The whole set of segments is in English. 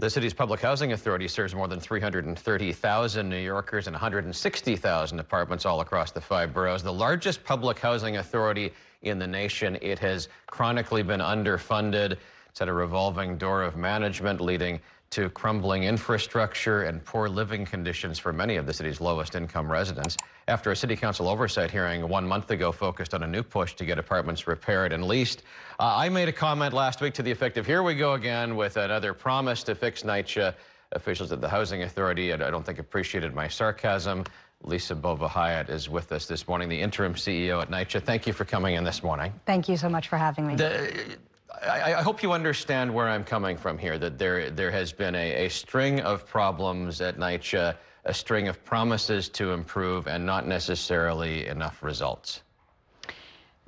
The city's public housing authority serves more than 330,000 New Yorkers and 160,000 apartments all across the five boroughs. The largest public housing authority in the nation. It has chronically been underfunded. Had a revolving door of management leading to crumbling infrastructure and poor living conditions for many of the city's lowest income residents. After a city council oversight hearing one month ago focused on a new push to get apartments repaired and leased, uh, I made a comment last week to the effect of here we go again with another promise to fix NYCHA. Officials at the Housing Authority, and I don't think appreciated my sarcasm. Lisa Bova Hiatt is with us this morning, the interim CEO at NYCHA. Thank you for coming in this morning. Thank you so much for having me. The, I, I, hope you understand where I'm coming from here, that there, there has been a, a string of problems at NYCHA, a string of promises to improve and not necessarily enough results.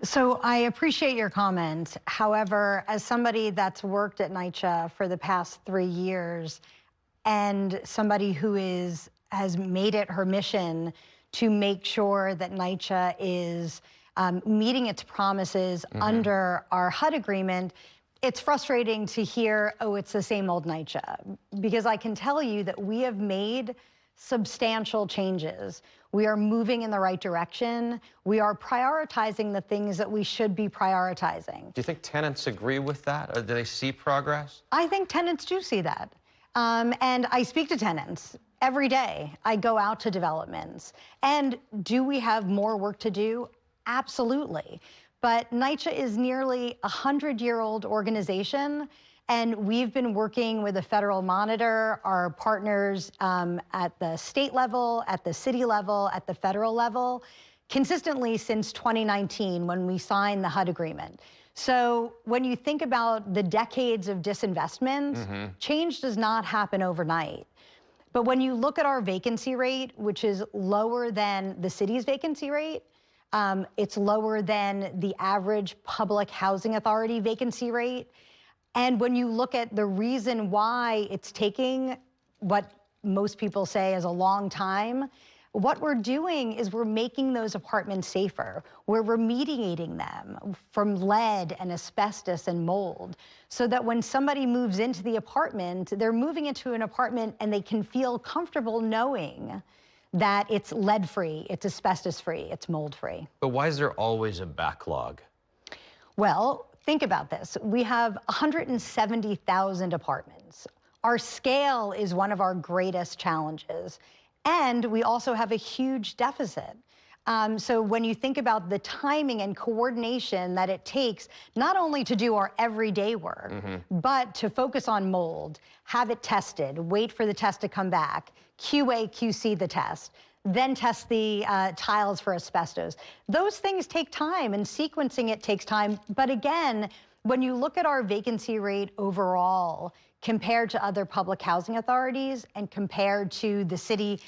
So I appreciate your comment. However, as somebody that's worked at NYCHA for the past three years and somebody who is has made it her mission to make sure that NYCHA is um, meeting its promises mm -hmm. under our HUD agreement, it's frustrating to hear, oh, it's the same old NYCHA, because I can tell you that we have made substantial changes. We are moving in the right direction. We are prioritizing the things that we should be prioritizing. Do you think tenants agree with that? Or do they see progress? I think tenants do see that. Um, and I speak to tenants every day. I go out to developments. And do we have more work to do? Absolutely. But NYCHA is nearly a 100-year-old organization, and we've been working with the federal monitor, our partners um, at the state level, at the city level, at the federal level, consistently since 2019 when we signed the HUD agreement. So when you think about the decades of disinvestment, mm -hmm. change does not happen overnight. But when you look at our vacancy rate, which is lower than the city's vacancy rate, um, it's lower than the average public housing authority vacancy rate. And when you look at the reason why it's taking what most people say is a long time, what we're doing is we're making those apartments safer. We're remediating them from lead and asbestos and mold so that when somebody moves into the apartment, they're moving into an apartment and they can feel comfortable knowing that it's lead-free, it's asbestos-free, it's mold-free. But why is there always a backlog? Well, think about this. We have 170,000 apartments. Our scale is one of our greatest challenges. And we also have a huge deficit. Um, so when you think about the timing and coordination that it takes, not only to do our everyday work, mm -hmm. but to focus on mold, have it tested, wait for the test to come back, QA, QC the test, then test the uh, tiles for asbestos. Those things take time and sequencing it takes time. But again, when you look at our vacancy rate overall, compared to other public housing authorities and compared to the city,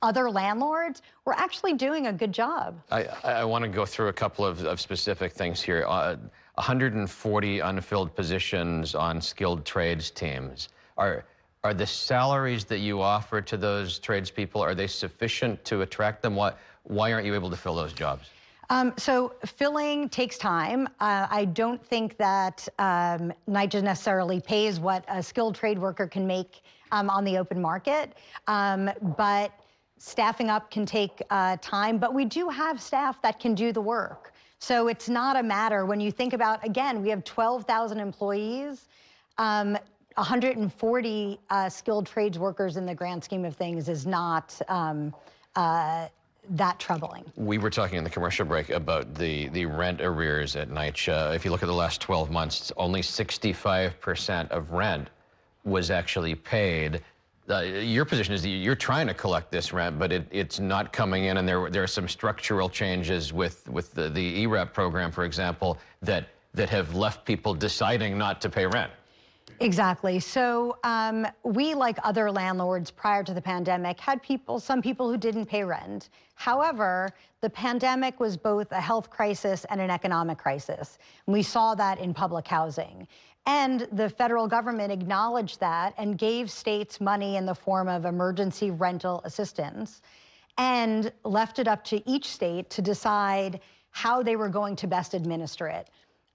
other landlords, we're actually doing a good job. I, I want to go through a couple of, of specific things here. Uh, 140 unfilled positions on skilled trades teams. Are, are the salaries that you offer to those tradespeople, are they sufficient to attract them? Why, why aren't you able to fill those jobs? Um, so filling takes time. Uh, I don't think that um, necessarily pays what a skilled trade worker can make um, on the open market, um, but staffing up can take uh, time, but we do have staff that can do the work. So it's not a matter when you think about, again, we have 12,000 employees, 140 um, uh, skilled trades workers in the grand scheme of things is not um, uh, that troubling. We were talking in the commercial break about the, the rent arrears at NYCHA. If you look at the last 12 months, only 65% of rent was actually paid. Uh, your position is that you're trying to collect this rent, but it, it's not coming in, and there, there are some structural changes with, with the, the ERAP program, for example, that, that have left people deciding not to pay rent. Exactly. So um, we, like other landlords prior to the pandemic, had people, some people who didn't pay rent. However, the pandemic was both a health crisis and an economic crisis. And we saw that in public housing. And the federal government acknowledged that and gave states money in the form of emergency rental assistance and left it up to each state to decide how they were going to best administer it.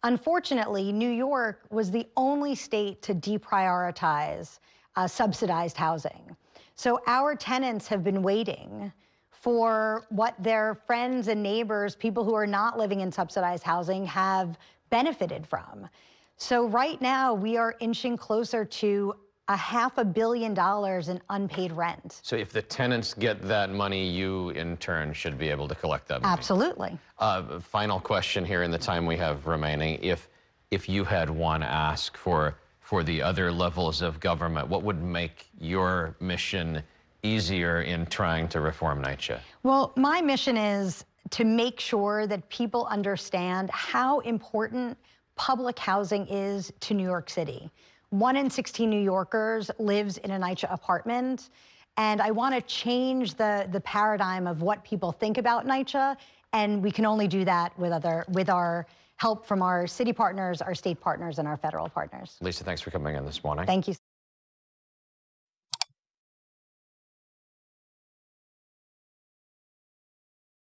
Unfortunately, New York was the only state to deprioritize uh, subsidized housing. So our tenants have been waiting for what their friends and neighbors, people who are not living in subsidized housing, have benefited from. So right now we are inching closer to a half a billion dollars in unpaid rent. So if the tenants get that money, you in turn should be able to collect that money. Absolutely. Uh, final question here in the time we have remaining. If if you had one ask for for the other levels of government, what would make your mission easier in trying to reform NYCHA? Well, my mission is to make sure that people understand how important public housing is to New York City. One in 16 New Yorkers lives in a NYCHA apartment. And I want to change the, the paradigm of what people think about NYCHA. And we can only do that with, other, with our help from our city partners, our state partners, and our federal partners. Lisa, thanks for coming in this morning. Thank you.